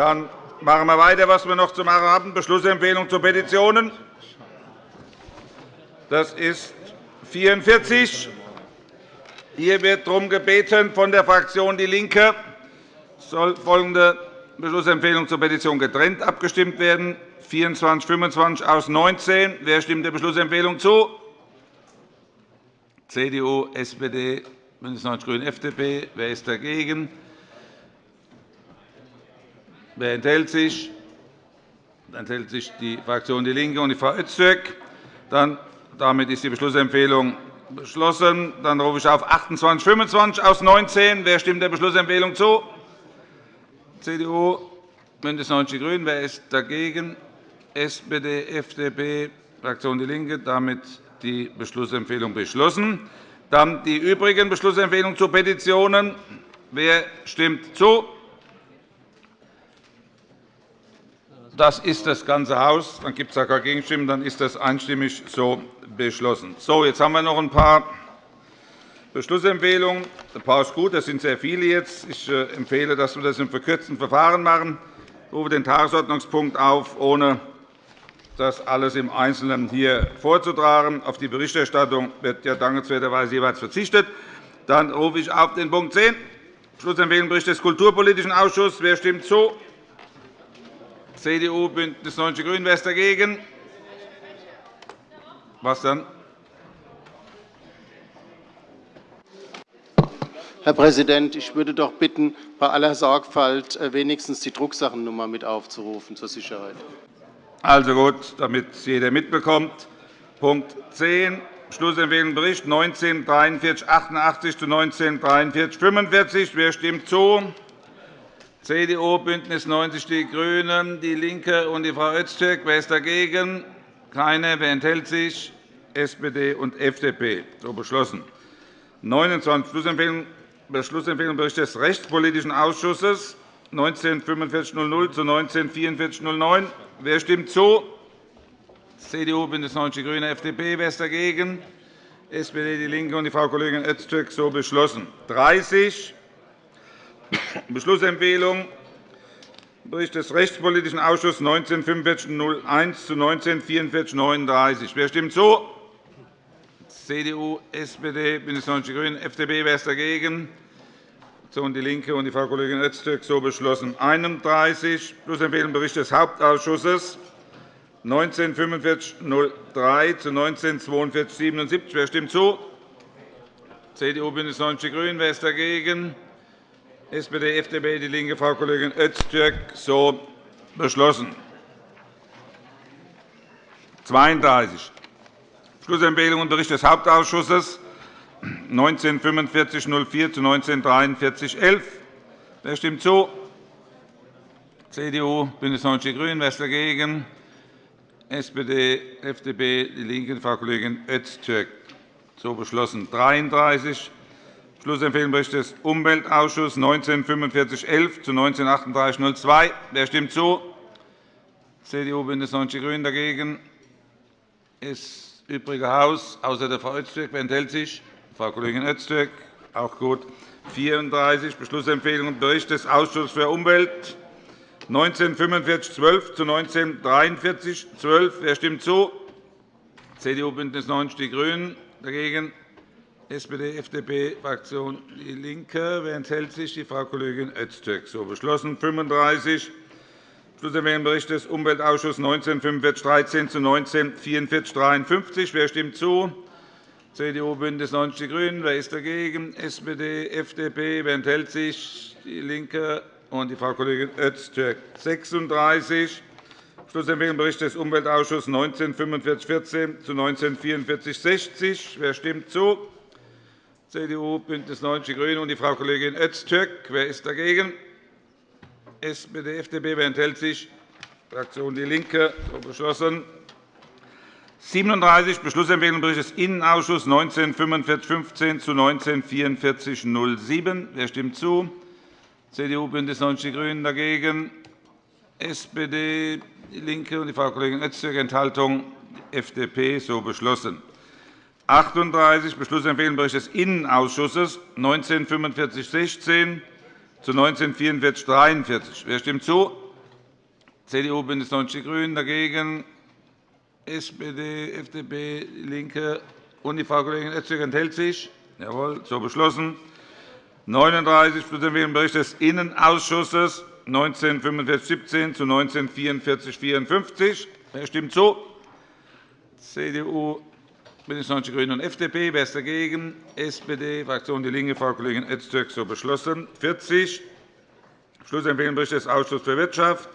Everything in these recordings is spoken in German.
Dann machen wir weiter, was wir noch zu machen haben. Beschlussempfehlung zu Petitionen. Das ist 44. Hier wird darum gebeten von der Fraktion DIE LINKE soll folgende Beschlussempfehlung zur Petition getrennt abgestimmt werden. 24, 25 aus 19. Wer stimmt der Beschlussempfehlung zu? CDU, SPD, BÜNDNIS 90 die GRÜNEN, FDP. Wer ist dagegen? Wer enthält sich? Dann enthält sich die Fraktion DIE LINKE und die Frau Öztürk. Dann, damit ist die Beschlussempfehlung beschlossen. Dann rufe ich auf 28, 25 aus 19. Wer stimmt der Beschlussempfehlung zu? CDU, BÜNDNIS 90 die GRÜNEN. Wer ist dagegen? SPD, FDP, Fraktion DIE LINKE. Damit die Beschlussempfehlung beschlossen. Dann die übrigen Beschlussempfehlungen zu Petitionen. Wer stimmt zu? Das ist das ganze Haus. Dann gibt es keine Gegenstimmen. Dann ist das einstimmig so beschlossen. So, jetzt haben wir noch ein paar Beschlussempfehlungen. Ein paar ist gut, das sind sehr viele jetzt. Ich äh, empfehle, dass wir das im verkürzten Verfahren machen. Ich rufe den Tagesordnungspunkt auf, ohne das alles im Einzelnen hier vorzutragen. Auf die Berichterstattung wird ja dankenswerterweise jeweils verzichtet. Dann rufe ich auf den Punkt 10, Schlussempfehlung Bericht des Kulturpolitischen Ausschusses. Wer stimmt zu? CDU, BÜNDNIS 90 die GRÜNEN. Wer ist dagegen? Was dann? Herr Präsident, ich würde doch bitten, bei aller Sorgfalt äh, wenigstens die Drucksachennummer mit aufzurufen zur Sicherheit. Also gut, damit es jeder mitbekommt. Punkt 10, Schlussempfehlung Bericht 19 43 88 zu 19 43 45. Wer stimmt zu? CDU, BÜNDNIS 90 die GRÜNEN, DIE LINKE und die Frau Öztürk. Wer ist dagegen? Keine. Wer enthält sich? SPD und FDP. So beschlossen. 29. Schlussempfehlung Beschlussempfehlung Bericht des Rechtspolitischen Ausschusses 19 4500 zu 19 4409. Wer stimmt zu? CDU, BÜNDNIS 90 die GRÜNEN, FDP. Wer ist dagegen? SPD, DIE LINKE und die Frau Kollegin Öztürk. So beschlossen. 30. Beschlussempfehlung Bericht des Rechtspolitischen Ausschusses 19 4501 zu 19 4439. Wer stimmt zu? CDU, SPD, BÜNDNIS 90 die GRÜNEN, FDP. Wer ist dagegen? Fraktion DIE LINKE und die Frau Kollegin Öztürk so beschlossen. 31. Schlussempfehlung Bericht des Hauptausschusses 19 4503 zu 19 4277. Wer stimmt zu? CDU, BÜNDNIS 90 die GRÜNEN. Wer ist dagegen? SPD, FDP, DIE LINKE, Frau Kollegin Öztürk so beschlossen. 32. Schlussempfehlung und Bericht des Hauptausschusses 19 4504 zu 19 4311. Wer stimmt zu? CDU, BÜNDNIS 90 die GRÜNEN. Wer ist dagegen? SPD, FDP, DIE LINKE, Frau Kollegin Öztürk. So beschlossen. 33. Schlussempfehlung des Umweltausschusses 19 4511 zu 19 3802. Wer stimmt zu? CDU, BÜNDNIS 90 die GRÜNEN. Dagegen das übrige Haus, außer der Frau Öztürk. Wer enthält sich? Frau Kollegin Öztürk, auch gut. 34. Beschlussempfehlung Bericht des Ausschusses für Umwelt 19 4512 zu 19 43 12. Wer stimmt zu? CDU, BÜNDNIS 90 die GRÜNEN. Dagegen SPD, FDP, Fraktion DIE LINKE. Wer enthält sich? Die Frau Kollegin Öztürk. So beschlossen. 35. Schlussempfehlung Bericht des Umweltausschusses 19 45 13 zu 19 44 53. Wer stimmt zu? CDU, BÜNDNIS 90 die GRÜNEN. Wer ist dagegen? SPD, FDP. Wer enthält sich? DIE LINKE und die Frau Kollegin Öztürk. 36. Schlussempfehlung Bericht des Umweltausschusses 19 4514 zu 19 44 60. Wer stimmt zu? CDU, BÜNDNIS 90 die GRÜNEN und die Frau Kollegin Öztürk. Wer ist dagegen? SPD, FDP. Wer enthält sich? Fraktion DIE LINKE. So beschlossen. 37 Beschlussempfehlung des Innenausschusses 19 4515 zu 19 4407. Wer stimmt zu? CDU, BÜNDNIS 90 die GRÜNEN dagegen. SPD, DIE LINKE und die Frau Kollegin Öztürk Enthaltung FDP so beschlossen. 38 Beschlussempfehlung Bericht des Innenausschusses 19 4516 zu 19 44 43. Wer stimmt zu? CDU, BÜNDNIS 90 die GRÜNEN dagegen, SPD, FDP, DIE LINKE und die Frau Kollegin Öztürk enthält sich. Jawohl, so beschlossen. 39 Schlussempfehlung Bericht des Innenausschusses 194517 zu 194454. Wer stimmt zu? CDU, BÜNDNIS 90 die GRÜNEN und FDP. Wer ist dagegen? SPD, Fraktion DIE LINKE, Frau Kollegin Öztürk, so beschlossen. 40 Schlussempfehlung Bericht des Ausschusses für Wirtschaft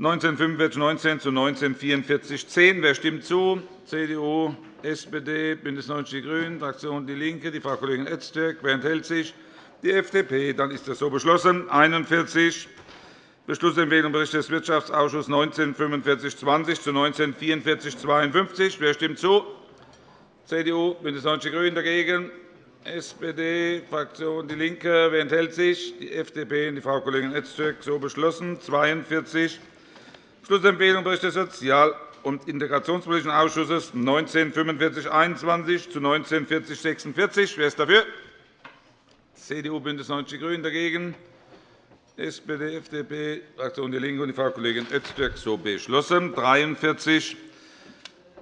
1945-19 zu 1944-10. Wer stimmt zu? CDU, SPD, BÜNDNIS 90 die GRÜNEN, Fraktion DIE LINKE, die Frau Kollegin Öztürk. Wer enthält sich? Die FDP. Dann ist das so beschlossen. 41 Beschlussempfehlung Bericht des Wirtschaftsausschusses 1945-20 zu 1944-52. Wer stimmt zu? CDU, BÜNDNIS 90 die GRÜNEN dagegen. SPD, Fraktion DIE LINKE. Wer enthält sich? Die FDP und die Frau Kollegin Öztürk. So beschlossen. 42 Schlussempfehlung Bericht des Sozial- und Integrationspolitischen Ausschusses 1945-21 zu 1940-46. Wer ist dafür? CDU, BÜNDNIS 90 die GRÜNEN dagegen. SPD, FDP, Fraktion DIE LINKE und die Frau Kollegin Öztürk. So beschlossen. 43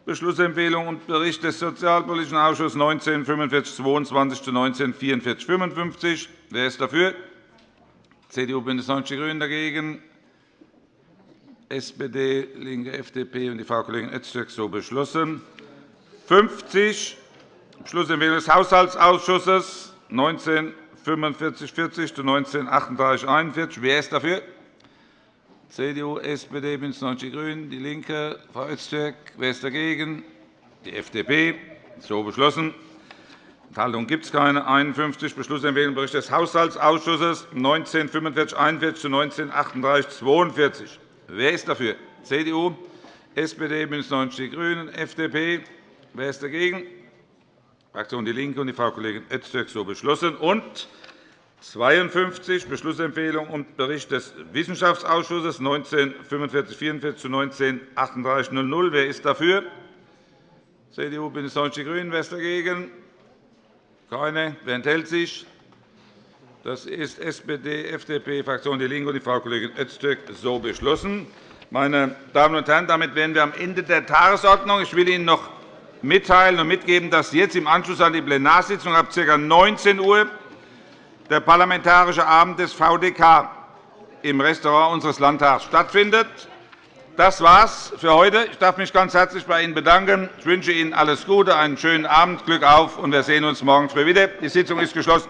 Beschlussempfehlung und Bericht des Sozialpolitischen Ausschusses 1945-22 zu 1944-55. Wer ist dafür? CDU, BÜNDNIS 90 die GRÜNEN dagegen. SPD, LINKE, FDP und die Frau Kollegin Öztürk so beschlossen. 50 Beschlussempfehlung des Haushaltsausschusses 1945-40 zu 1938-41. Wer ist dafür? CDU, SPD, BÜNDNIS 90 die GRÜNEN, DIE LINKE. Frau Öztürk. Wer ist dagegen? Die FDP. So beschlossen. Enthaltung gibt es keine. 51 Beschlussempfehlung Bericht des Haushaltsausschusses 1945-41 zu 1938-42. Wer ist dafür? CDU, SPD, BÜNDNIS 90 die GRÜNEN, FDP. Wer ist dagegen? Fraktion DIE LINKE und die Frau Kollegin Öztürk. So beschlossen. Und 52 Beschlussempfehlung und Bericht des Wissenschaftsausschusses 1945-44 zu 1938-00. Wer ist dafür? CDU, BÜNDNIS 90 die GRÜNEN. Wer ist dagegen? Keine. Wer enthält sich? Das ist SPD, FDP, Fraktion DIE LINKE und Frau Kollegin Öztürk so beschlossen. Meine Damen und Herren, damit wären wir am Ende der Tagesordnung. Ich will Ihnen noch mitteilen und mitgeben, dass jetzt im Anschluss an die Plenarsitzung ab ca. 19 Uhr der Parlamentarische Abend des VDK im Restaurant unseres Landtags stattfindet. Das war's für heute. Ich darf mich ganz herzlich bei Ihnen bedanken. Ich wünsche Ihnen alles Gute, einen schönen Abend, Glück auf, und wir sehen uns morgen früh wieder. Die Sitzung ist geschlossen.